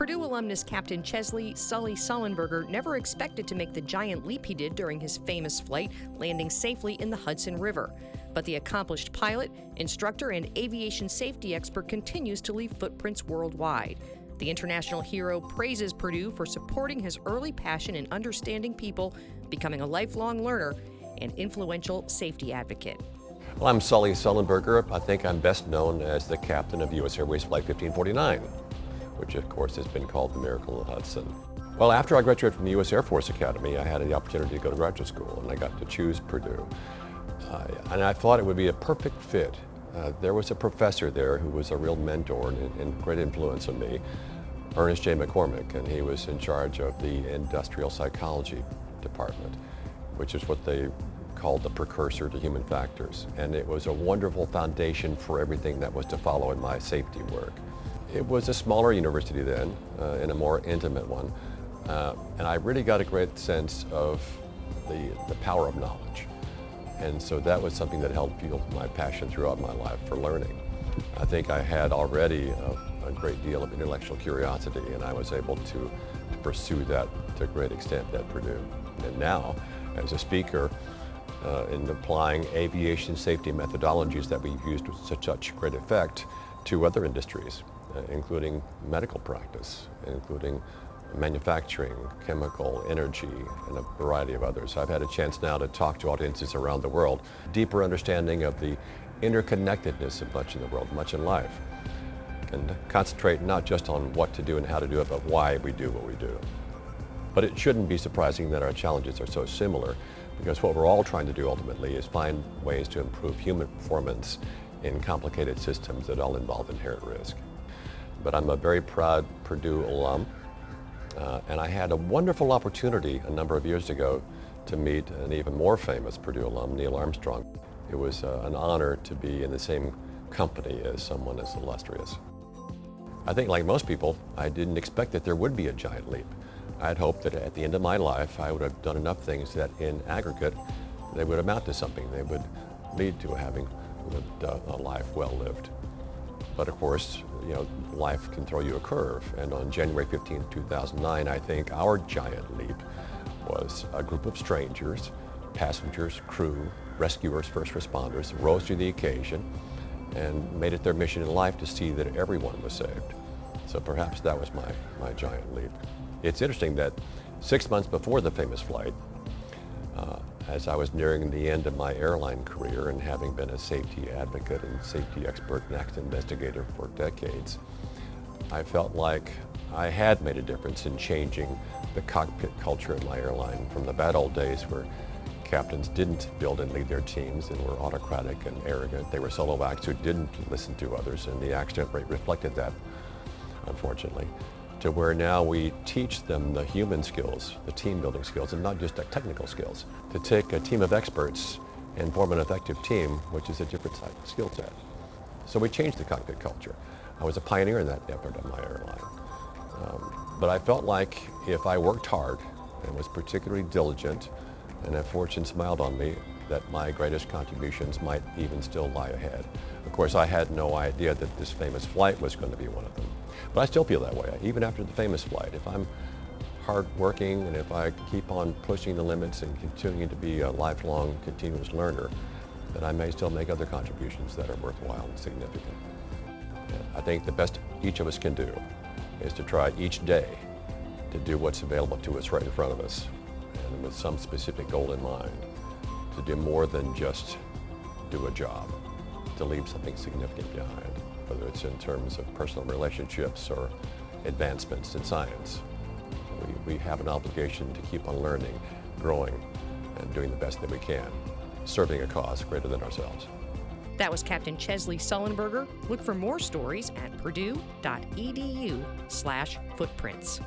Purdue alumnus Captain Chesley Sully Sullenberger never expected to make the giant leap he did during his famous flight, landing safely in the Hudson River. But the accomplished pilot, instructor, and aviation safety expert continues to leave footprints worldwide. The international hero praises Purdue for supporting his early passion in understanding people, becoming a lifelong learner, and influential safety advocate. Well, I'm Sully Sullenberger. I think I'm best known as the captain of U.S. Airways Flight 1549, which of course has been called the Miracle of the Hudson. Well, after I graduated from the U.S. Air Force Academy, I had the opportunity to go to graduate school, and I got to choose Purdue. Uh, and I thought it would be a perfect fit. Uh, there was a professor there who was a real mentor and, and great influence on me, Ernest J. McCormick, and he was in charge of the industrial psychology department, which is what they called the precursor to human factors. And it was a wonderful foundation for everything that was to follow in my safety work. It was a smaller university then, uh, and a more intimate one. Uh, and I really got a great sense of the, the power of knowledge. And so that was something that helped fuel my passion throughout my life for learning. I think I had already a, a great deal of intellectual curiosity and I was able to, to pursue that to a great extent at Purdue. And now, as a speaker, uh, in applying aviation safety methodologies that we've used with such, great effect to other industries, Uh, including medical practice, including manufacturing, chemical, energy, and a variety of others. I've had a chance now to talk to audiences around the world, deeper understanding of the interconnectedness of much in the world, much in life, and concentrate not just on what to do and how to do it, but why we do what we do. But it shouldn't be surprising that our challenges are so similar because what we're all trying to do ultimately is find ways to improve human performance in complicated systems that all involve inherent risk. But I'm a very proud Purdue alum uh, and I had a wonderful opportunity a number of years ago to meet an even more famous Purdue alum, Neil Armstrong. It was uh, an honor to be in the same company as someone as illustrious. I think like most people, I didn't expect that there would be a giant leap. I'd hoped that at the end of my life, I would have done enough things that in aggregate, they would amount to something. They would lead to having lived a life well lived. But of course, you know, life can throw you a curve. And on January 15, 2009, I think our giant leap was a group of strangers, passengers, crew, rescuers, first responders, rose to the occasion and made it their mission in life to see that everyone was saved. So perhaps that was my, my giant leap. It's interesting that six months before the famous flight, as I was nearing the end of my airline career and having been a safety advocate and safety expert and accident investigator for decades, I felt like I had made a difference in changing the cockpit culture in my airline from the bad old days where captains didn't build and lead their teams and were autocratic and arrogant. They were solo acts who didn't listen to others and the accident rate reflected that, unfortunately to where now we teach them the human skills, the team building skills, and not just the technical skills. To take a team of experts and form an effective team, which is a different skill set. So we changed the cockpit culture. I was a pioneer in that effort on my airline. Um, but I felt like if I worked hard and was particularly diligent, and if fortune smiled on me, that my greatest contributions might even still lie ahead. Of course, I had no idea that this famous flight was going to be one of them. But I still feel that way, even after the famous flight. If I'm hardworking and if I keep on pushing the limits and continuing to be a lifelong continuous learner, then I may still make other contributions that are worthwhile and significant. I think the best each of us can do is to try each day to do what's available to us right in front of us and with some specific goal in mind to do more than just do a job, to leave something significant behind whether it's in terms of personal relationships or advancements in science. We, we have an obligation to keep on learning, growing, and doing the best that we can, serving a cause greater than ourselves. That was Captain Chesley Sullenberger. Look for more stories at purdue.edu slash footprints.